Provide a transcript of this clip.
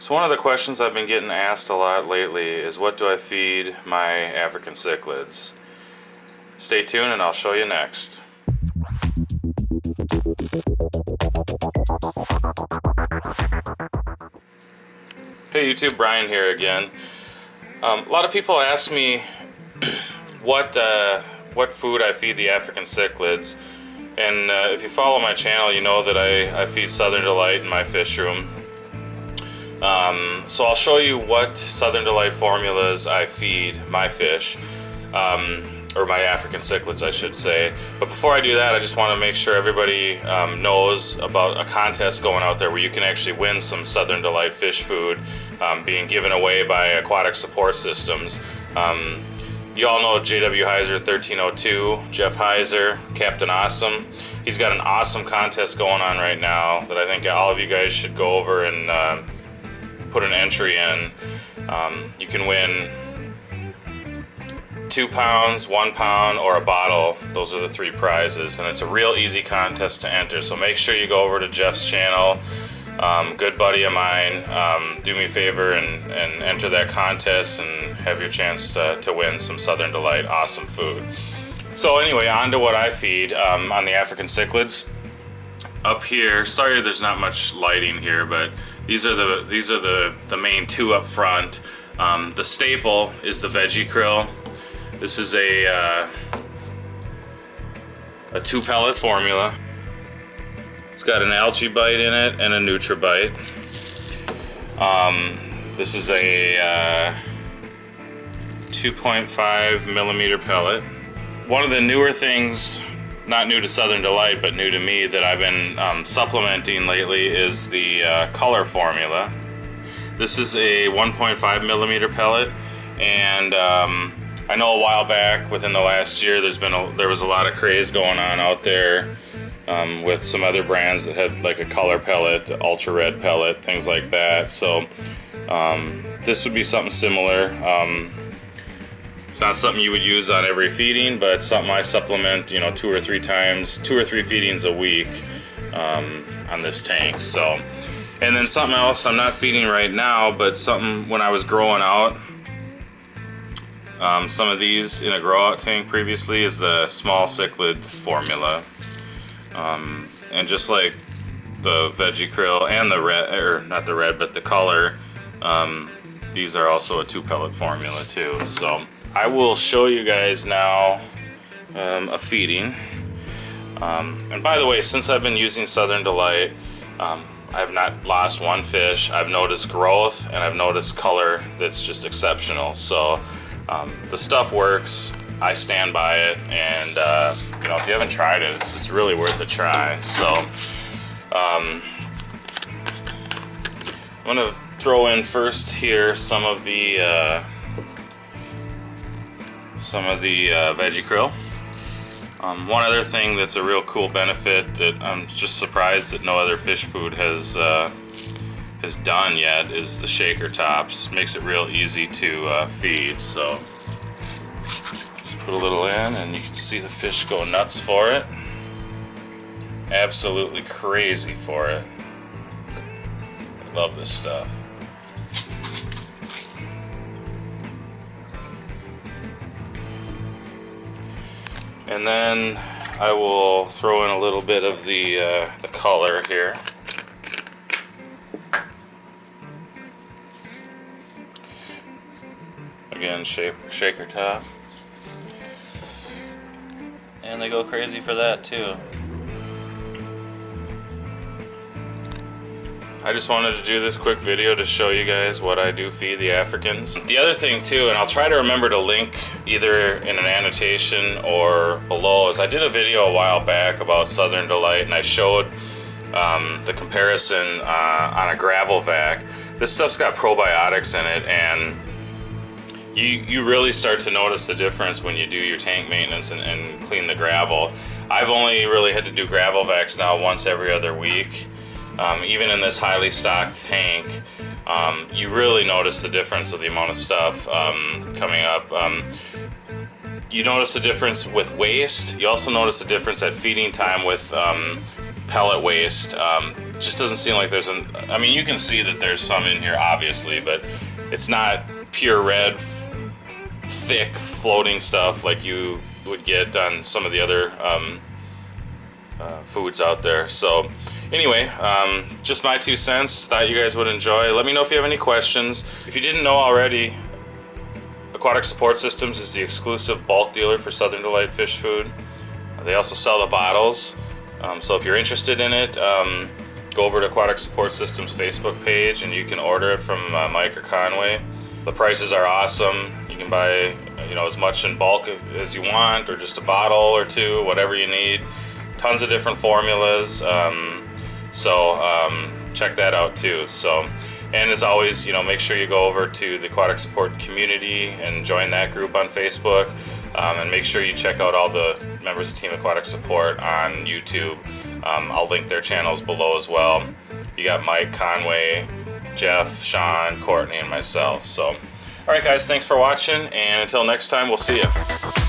So one of the questions I've been getting asked a lot lately is what do I feed my African cichlids? Stay tuned and I'll show you next. Hey YouTube, Brian here again. Um, a lot of people ask me what uh, what food I feed the African cichlids. And uh, if you follow my channel, you know that I, I feed Southern Delight in my fish room. Um, so I'll show you what Southern Delight formulas I feed my fish, um, or my African cichlids I should say. But before I do that, I just want to make sure everybody um, knows about a contest going out there where you can actually win some Southern Delight fish food um, being given away by Aquatic Support Systems. Um, you all know JW Heiser 1302, Jeff Heiser, Captain Awesome. He's got an awesome contest going on right now that I think all of you guys should go over and uh, put an entry in. Um, you can win two pounds, one pound, or a bottle. Those are the three prizes, and it's a real easy contest to enter. So make sure you go over to Jeff's channel. Um, good buddy of mine. Um, do me a favor and, and, enter that contest and have your chance to win some Southern Delight awesome food. So anyway, on to what I feed um, on the African cichlids. Up here, sorry there's not much lighting here, but these are the these are the the main two up front. Um, the staple is the veggie krill. This is a uh, a two pellet formula. It's got an algae bite in it and a NutriBite. Um, this is a uh, 2.5 millimeter pellet. One of the newer things not new to Southern Delight, but new to me that I've been um, supplementing lately is the uh, color formula. This is a 1.5 millimeter pellet, and um, I know a while back, within the last year, there's been a, there was a lot of craze going on out there um, with some other brands that had like a color pellet, ultra red pellet, things like that. So um, this would be something similar. It's not something you would use on every feeding, but something I supplement, you know, two or three times, two or three feedings a week um, on this tank. So, and then something else I'm not feeding right now, but something when I was growing out, um, some of these in a grow out tank previously is the small cichlid formula. Um, and just like the veggie krill and the red, or not the red, but the color, um, these are also a two pellet formula too. So I will show you guys now um, a feeding. Um, and by the way, since I've been using Southern Delight, um, I've not lost one fish. I've noticed growth and I've noticed color that's just exceptional. So um, the stuff works. I stand by it. And, uh, you know, if you haven't tried it, it's, it's really worth a try. So, um, I'm to throw in first here some of the uh, some of the uh, veggie krill. Um, one other thing that's a real cool benefit that I'm just surprised that no other fish food has uh, has done yet is the shaker tops. Makes it real easy to uh, feed. So just put a little in and you can see the fish go nuts for it. Absolutely crazy for it. I love this stuff. And then I will throw in a little bit of the, uh, the color here. Again, shake, shaker top. And they go crazy for that too. I just wanted to do this quick video to show you guys what I do feed the Africans. The other thing too, and I'll try to remember to link either in an annotation or below, is I did a video a while back about Southern Delight and I showed um, the comparison uh, on a gravel vac. This stuff's got probiotics in it and you, you really start to notice the difference when you do your tank maintenance and, and clean the gravel. I've only really had to do gravel vacs now once every other week um, even in this highly stocked tank, um, you really notice the difference of the amount of stuff um, coming up. Um, you notice the difference with waste. You also notice the difference at feeding time with um, pellet waste. Um, just doesn't seem like there's an. I mean, you can see that there's some in here, obviously, but it's not pure red, thick, floating stuff like you would get on some of the other uh, foods out there. So, anyway, um, just my two cents. Thought you guys would enjoy. Let me know if you have any questions. If you didn't know already, Aquatic Support Systems is the exclusive bulk dealer for Southern Delight Fish Food. They also sell the bottles. Um, so if you're interested in it, um, go over to Aquatic Support Systems Facebook page and you can order it from uh, Mike or Conway. The prices are awesome. You can buy you know as much in bulk as you want or just a bottle or two, whatever you need. Tons of different formulas. Um, so um, check that out too. So and as always, you know, make sure you go over to the Aquatic Support community and join that group on Facebook. Um, and make sure you check out all the members of Team Aquatic Support on YouTube. Um, I'll link their channels below as well. You got Mike, Conway, Jeff, Sean, Courtney, and myself. So, all right, guys, thanks for watching. And until next time, we'll see you.